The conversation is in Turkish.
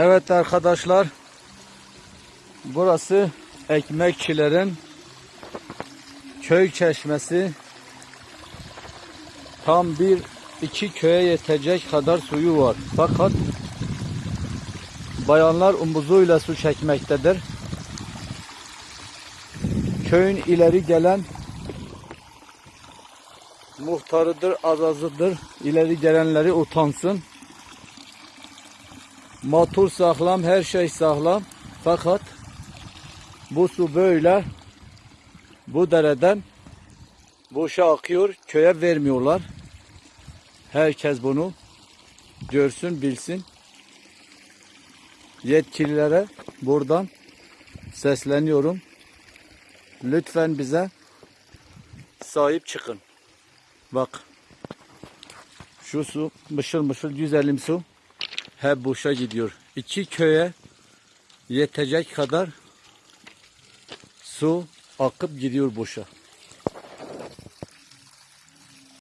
Evet arkadaşlar. Burası ekmekçilerin köy çeşmesi. Tam bir iki köye yetecek kadar suyu var. Fakat bayanlar omuzuyla su çekmektedir. Köyün ileri gelen muhtarıdır, azazıdır. İleri gelenleri utansın. Motor sağlam, her şey sağlam. Fakat bu su böyle bu dereden boşa akıyor. Köye vermiyorlar. Herkes bunu görsün, bilsin. Yetkililere buradan sesleniyorum. Lütfen bize sahip çıkın. Bak. Şu su mışıl mışıl güzelim su hep boşa gidiyor. İki köye yetecek kadar su akıp gidiyor boşa.